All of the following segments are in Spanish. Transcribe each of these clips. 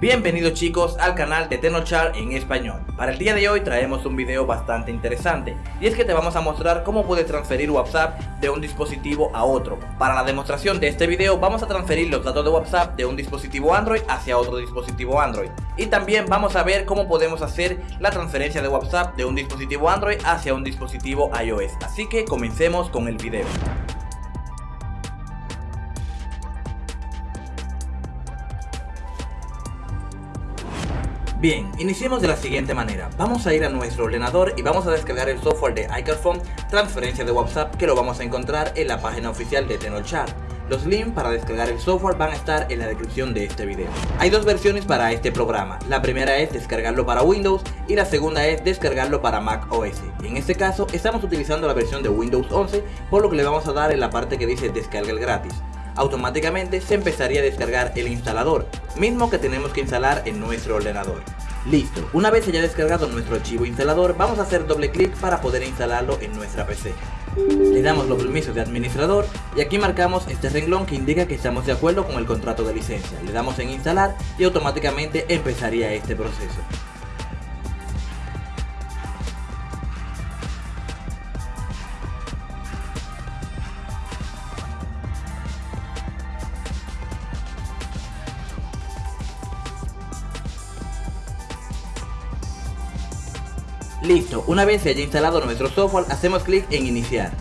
Bienvenidos chicos al canal de Tenochar en español. Para el día de hoy traemos un video bastante interesante y es que te vamos a mostrar cómo puedes transferir WhatsApp de un dispositivo a otro. Para la demostración de este video vamos a transferir los datos de WhatsApp de un dispositivo Android hacia otro dispositivo Android y también vamos a ver cómo podemos hacer la transferencia de WhatsApp de un dispositivo Android hacia un dispositivo iOS. Así que comencemos con el video. Bien, iniciemos de la siguiente manera. Vamos a ir a nuestro ordenador y vamos a descargar el software de iCarphone Transferencia de WhatsApp que lo vamos a encontrar en la página oficial de Tenorshare. Los links para descargar el software van a estar en la descripción de este video. Hay dos versiones para este programa. La primera es descargarlo para Windows y la segunda es descargarlo para Mac OS. En este caso estamos utilizando la versión de Windows 11 por lo que le vamos a dar en la parte que dice descarga el gratis automáticamente se empezaría a descargar el instalador, mismo que tenemos que instalar en nuestro ordenador. Listo, una vez haya descargado nuestro archivo instalador, vamos a hacer doble clic para poder instalarlo en nuestra PC. Le damos los permisos de administrador y aquí marcamos este renglón que indica que estamos de acuerdo con el contrato de licencia. Le damos en instalar y automáticamente empezaría este proceso. Listo, una vez se haya instalado nuestro software, hacemos clic en iniciar.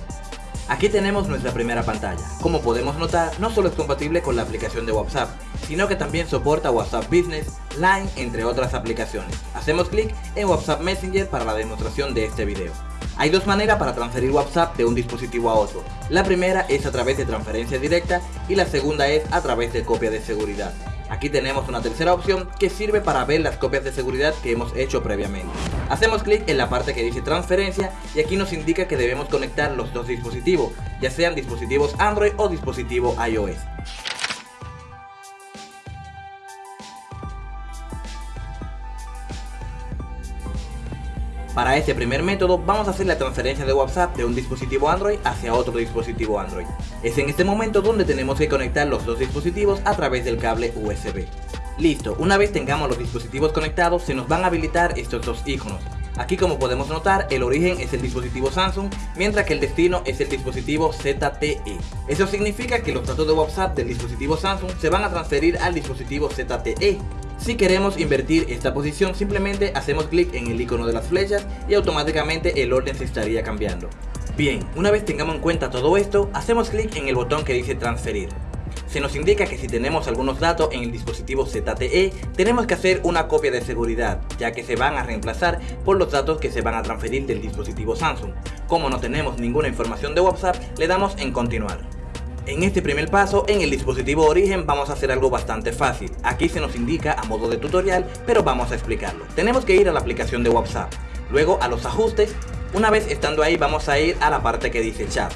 Aquí tenemos nuestra primera pantalla. Como podemos notar, no solo es compatible con la aplicación de WhatsApp, sino que también soporta WhatsApp Business, Line, entre otras aplicaciones. Hacemos clic en WhatsApp Messenger para la demostración de este video. Hay dos maneras para transferir WhatsApp de un dispositivo a otro. La primera es a través de transferencia directa y la segunda es a través de copia de seguridad. Aquí tenemos una tercera opción que sirve para ver las copias de seguridad que hemos hecho previamente. Hacemos clic en la parte que dice transferencia y aquí nos indica que debemos conectar los dos dispositivos, ya sean dispositivos Android o dispositivo iOS. Para este primer método vamos a hacer la transferencia de WhatsApp de un dispositivo Android hacia otro dispositivo Android. Es en este momento donde tenemos que conectar los dos dispositivos a través del cable USB. Listo, una vez tengamos los dispositivos conectados se nos van a habilitar estos dos iconos. Aquí como podemos notar el origen es el dispositivo Samsung mientras que el destino es el dispositivo ZTE. Eso significa que los datos de WhatsApp del dispositivo Samsung se van a transferir al dispositivo ZTE si queremos invertir esta posición simplemente hacemos clic en el icono de las flechas y automáticamente el orden se estaría cambiando. Bien, una vez tengamos en cuenta todo esto, hacemos clic en el botón que dice transferir. Se nos indica que si tenemos algunos datos en el dispositivo ZTE, tenemos que hacer una copia de seguridad, ya que se van a reemplazar por los datos que se van a transferir del dispositivo Samsung. Como no tenemos ninguna información de WhatsApp, le damos en continuar. En este primer paso, en el dispositivo origen vamos a hacer algo bastante fácil. Aquí se nos indica a modo de tutorial, pero vamos a explicarlo. Tenemos que ir a la aplicación de WhatsApp, luego a los ajustes. Una vez estando ahí vamos a ir a la parte que dice chat.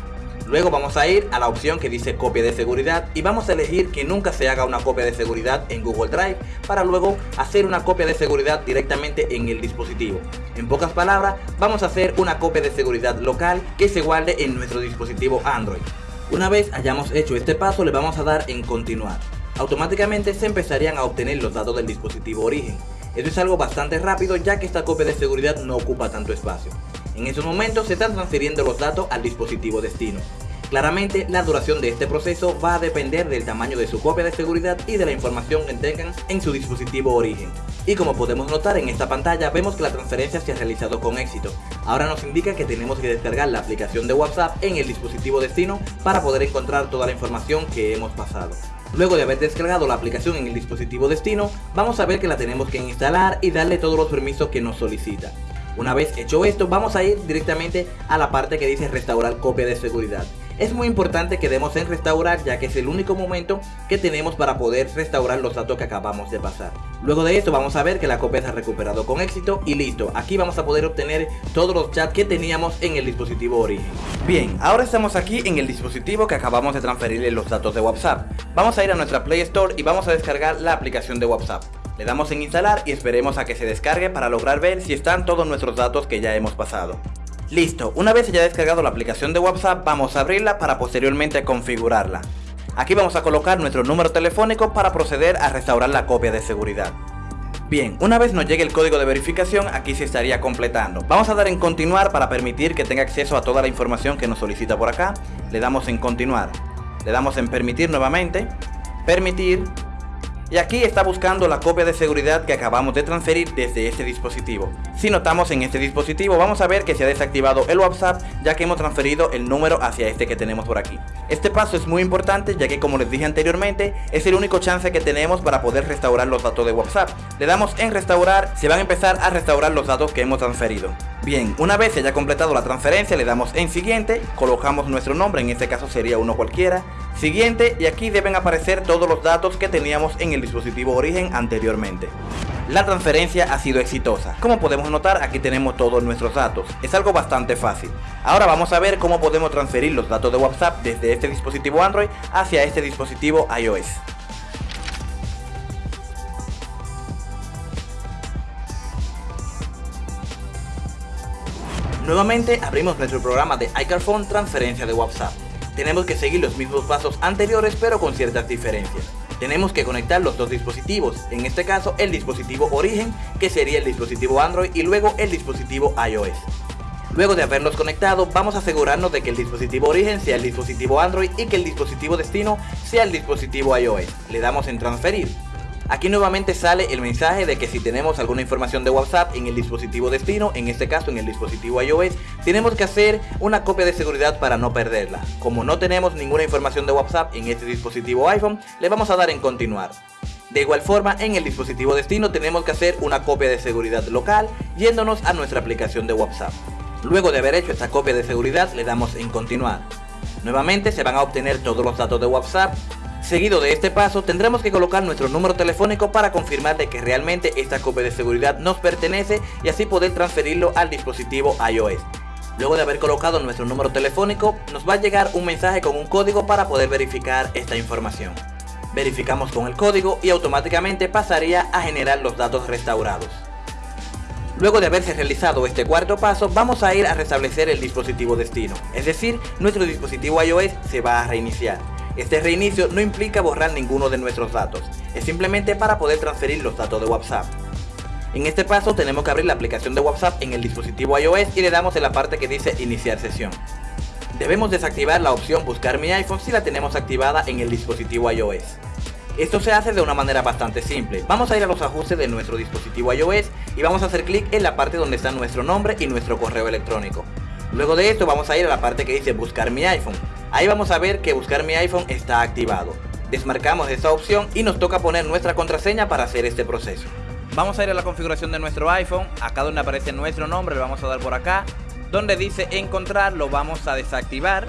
Luego vamos a ir a la opción que dice copia de seguridad y vamos a elegir que nunca se haga una copia de seguridad en Google Drive para luego hacer una copia de seguridad directamente en el dispositivo. En pocas palabras, vamos a hacer una copia de seguridad local que se guarde en nuestro dispositivo Android. Una vez hayamos hecho este paso le vamos a dar en continuar. Automáticamente se empezarían a obtener los datos del dispositivo origen. Esto es algo bastante rápido ya que esta copia de seguridad no ocupa tanto espacio. En estos momentos se están transfiriendo los datos al dispositivo destino. Claramente, la duración de este proceso va a depender del tamaño de su copia de seguridad y de la información que tengan en su dispositivo origen. Y como podemos notar en esta pantalla, vemos que la transferencia se ha realizado con éxito. Ahora nos indica que tenemos que descargar la aplicación de WhatsApp en el dispositivo destino para poder encontrar toda la información que hemos pasado. Luego de haber descargado la aplicación en el dispositivo destino, vamos a ver que la tenemos que instalar y darle todos los permisos que nos solicita. Una vez hecho esto, vamos a ir directamente a la parte que dice restaurar copia de seguridad. Es muy importante que demos en restaurar ya que es el único momento que tenemos para poder restaurar los datos que acabamos de pasar. Luego de esto vamos a ver que la copia se ha recuperado con éxito y listo, aquí vamos a poder obtener todos los chats que teníamos en el dispositivo origen. Bien, ahora estamos aquí en el dispositivo que acabamos de transferirle los datos de WhatsApp. Vamos a ir a nuestra Play Store y vamos a descargar la aplicación de WhatsApp. Le damos en instalar y esperemos a que se descargue para lograr ver si están todos nuestros datos que ya hemos pasado. Listo, una vez haya descargado la aplicación de WhatsApp vamos a abrirla para posteriormente configurarla. Aquí vamos a colocar nuestro número telefónico para proceder a restaurar la copia de seguridad. Bien, una vez nos llegue el código de verificación, aquí se estaría completando. Vamos a dar en continuar para permitir que tenga acceso a toda la información que nos solicita por acá. Le damos en continuar. Le damos en permitir nuevamente. Permitir. Y aquí está buscando la copia de seguridad que acabamos de transferir desde este dispositivo. Si notamos en este dispositivo vamos a ver que se ha desactivado el WhatsApp ya que hemos transferido el número hacia este que tenemos por aquí. Este paso es muy importante ya que como les dije anteriormente es el único chance que tenemos para poder restaurar los datos de WhatsApp. Le damos en restaurar, se van a empezar a restaurar los datos que hemos transferido. Bien, una vez se haya completado la transferencia le damos en siguiente, colocamos nuestro nombre, en este caso sería uno cualquiera, siguiente y aquí deben aparecer todos los datos que teníamos en el dispositivo origen anteriormente. La transferencia ha sido exitosa. Como podemos notar aquí tenemos todos nuestros datos. Es algo bastante fácil. Ahora vamos a ver cómo podemos transferir los datos de WhatsApp desde este dispositivo Android hacia este dispositivo iOS. Nuevamente abrimos nuestro programa de iCarphone Transferencia de WhatsApp. Tenemos que seguir los mismos pasos anteriores pero con ciertas diferencias. Tenemos que conectar los dos dispositivos, en este caso el dispositivo origen que sería el dispositivo Android y luego el dispositivo iOS. Luego de haberlos conectado, vamos a asegurarnos de que el dispositivo origen sea el dispositivo Android y que el dispositivo destino sea el dispositivo iOS. Le damos en transferir. Aquí nuevamente sale el mensaje de que si tenemos alguna información de WhatsApp en el dispositivo destino, en este caso en el dispositivo iOS, tenemos que hacer una copia de seguridad para no perderla. Como no tenemos ninguna información de WhatsApp en este dispositivo iPhone, le vamos a dar en continuar. De igual forma, en el dispositivo destino tenemos que hacer una copia de seguridad local yéndonos a nuestra aplicación de WhatsApp. Luego de haber hecho esta copia de seguridad, le damos en continuar. Nuevamente se van a obtener todos los datos de WhatsApp, Seguido de este paso tendremos que colocar nuestro número telefónico para confirmar de que realmente esta copia de seguridad nos pertenece y así poder transferirlo al dispositivo iOS. Luego de haber colocado nuestro número telefónico, nos va a llegar un mensaje con un código para poder verificar esta información. Verificamos con el código y automáticamente pasaría a generar los datos restaurados. Luego de haberse realizado este cuarto paso, vamos a ir a restablecer el dispositivo destino, es decir, nuestro dispositivo iOS se va a reiniciar. Este reinicio no implica borrar ninguno de nuestros datos, es simplemente para poder transferir los datos de WhatsApp. En este paso tenemos que abrir la aplicación de WhatsApp en el dispositivo iOS y le damos en la parte que dice iniciar sesión. Debemos desactivar la opción buscar mi iPhone si la tenemos activada en el dispositivo iOS. Esto se hace de una manera bastante simple. Vamos a ir a los ajustes de nuestro dispositivo iOS y vamos a hacer clic en la parte donde está nuestro nombre y nuestro correo electrónico. Luego de esto vamos a ir a la parte que dice buscar mi iPhone. Ahí vamos a ver que buscar mi iPhone está activado. Desmarcamos esta opción y nos toca poner nuestra contraseña para hacer este proceso. Vamos a ir a la configuración de nuestro iPhone, acá donde aparece nuestro nombre le vamos a dar por acá. Donde dice encontrar lo vamos a desactivar.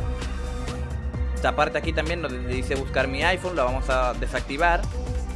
Esta parte aquí también donde dice buscar mi iPhone lo vamos a desactivar.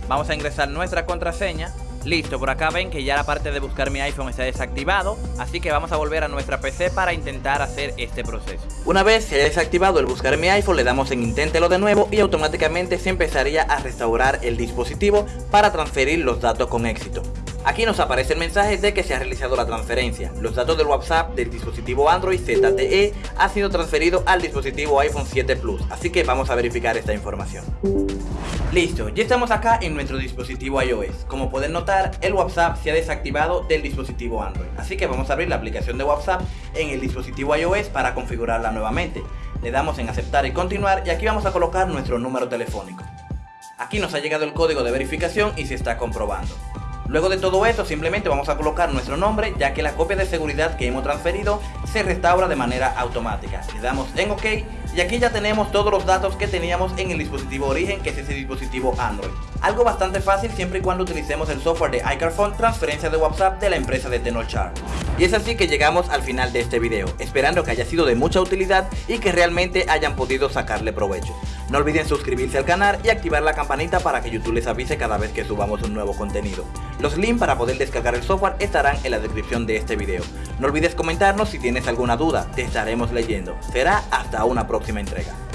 Vamos a ingresar nuestra contraseña Listo, por acá ven que ya la parte de buscar mi iPhone está desactivado, así que vamos a volver a nuestra PC para intentar hacer este proceso. Una vez se haya desactivado el buscar mi iPhone, le damos en inténtelo de nuevo y automáticamente se empezaría a restaurar el dispositivo para transferir los datos con éxito. Aquí nos aparece el mensaje de que se ha realizado la transferencia. Los datos del WhatsApp del dispositivo Android ZTE ha sido transferido al dispositivo iPhone 7 Plus, así que vamos a verificar esta información. Listo, ya estamos acá en nuestro dispositivo iOS. Como pueden notar, el WhatsApp se ha desactivado del dispositivo Android. Así que vamos a abrir la aplicación de WhatsApp en el dispositivo iOS para configurarla nuevamente. Le damos en aceptar y continuar y aquí vamos a colocar nuestro número telefónico. Aquí nos ha llegado el código de verificación y se está comprobando. Luego de todo esto simplemente vamos a colocar nuestro nombre ya que la copia de seguridad que hemos transferido se restaura de manera automática. Le damos en OK y aquí ya tenemos todos los datos que teníamos en el dispositivo origen que es ese dispositivo Android. Algo bastante fácil siempre y cuando utilicemos el software de iCarphone transferencia de WhatsApp de la empresa de Tenochar. Y es así que llegamos al final de este video, esperando que haya sido de mucha utilidad y que realmente hayan podido sacarle provecho. No olviden suscribirse al canal y activar la campanita para que YouTube les avise cada vez que subamos un nuevo contenido. Los links para poder descargar el software estarán en la descripción de este video. No olvides comentarnos si tienes alguna duda, te estaremos leyendo. Será hasta una próxima entrega.